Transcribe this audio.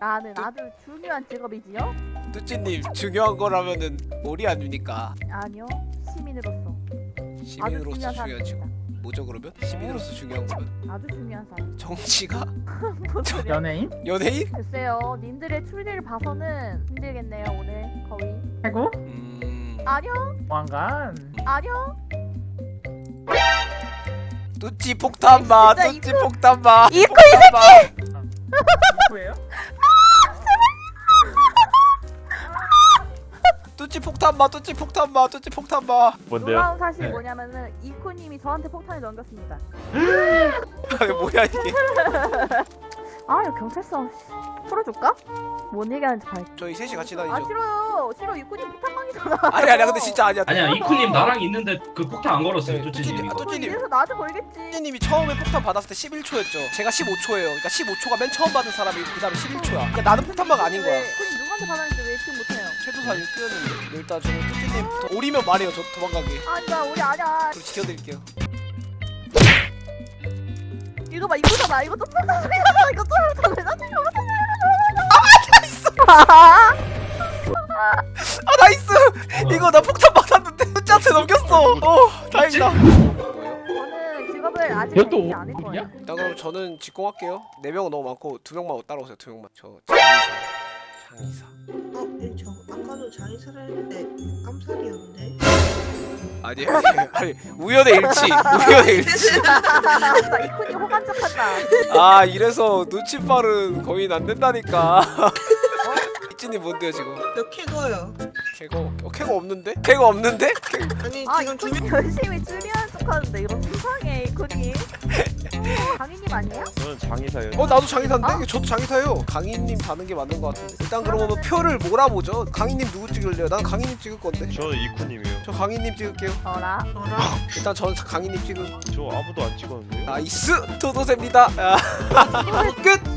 나는 아주 중요한 직업이지요? 뚜찌님 중요한 거라면은 머리 아닙니까? 아니요 시민으로서 시민으로서 중요한 직업 사람입니다 뭐죠 그러면? 시민으로서 중요한 거면 아주 중요한 사람 정치가? 연예인? 연예인? 글쎄요 님들의 추리를 봐서는 힘들겠네요 오늘 거의 해고? 음... 아니요 왕관? 아니요 뚜찌 폭탄마 뚜찌 폭탄마 이거 이 누구 뚜찌 폭탄 마 뚜찌 폭탄 마 뚜찌 폭탄 마. 뭔데요? 놀라운 사실이 네. 뭐냐면은 이코님이 저한테 폭탄을 넘겼습니다. 아니 뭐야 이게? 아 이거 경찰서 씨, 풀어줄까? 뭔 얘기하는지 봐 저희 셋이 같이 아 다니죠. 싫어요. 싫어 이코님 폭탄광이잖아. 아니 아니야. 근데 진짜 아니야. 아니야 이쿠님 나랑 있는데 그 폭탄 안 걸었어요 네, 뚜찌님. 어, 뚜찌님. 이래서 나한테 걸겠지. 뚜찌님이 처음에 폭탄 받았을 때 11초였죠. 제가 15초예요. 그러니까 15초가 맨 처음 받은 사람이 그 다음에 11초야. 그러니까 나는 폭탄마가 아닌 거야 누구한테 받았는지 왜 예측 못해요? 최도사 1뜨였는데. 일단 저는 뚜찌님부터 오리면 말해요. 저 도망가게 아니다 우리 아니야. 그리고 지켜드릴게요. 이거 봐 이거잖아. 이거 또 폭탄 소리잖아. 이거 또 폭탄 왜 나한테 아? 나이스 이거 나 폭탄 받았는데 뚜찌한테 넘겼어. 어 다행이다. 저는 직업을 아직 않을 오리냐? 거예요. 일단 그럼 저는 직공할게요. 네 명은 너무 많고 두 명만 따라오세요. 두 명만. 저 장의사 어, 네, 저 아까도 장의사를 했는데 깜살이었는데. 아니 아니 아니 우연의 일치 우연의 일치 호간 척한다 아 이래서 눈치 빠른 거윈 안 된다니까 이진님 뭔데요 지금 몇 캐거요? 캐거 어, 캐거 없는데? 캐거 없는데? 캐- 아니 아 지금 두 이코님 명. 열심히 추리 하는 척하는데 이거 수상해 이코님 강희님 아니에요? 저는 장의사예요. 어 나도 장의사인데? 어? 저도 장의사예요 강희님 다는 게 맞는 것 같은데 일단 그러면 표를 몰아보죠 강희님 누구 찍을래요? 난 강희님 찍을 건데 저는 이쿠님이에요. 저 강희님 찍을게요 어라 어라. 일단 저는 강희님 찍음 저 아무도 안 찍었는데요. nice 도도새입니다 아, 끝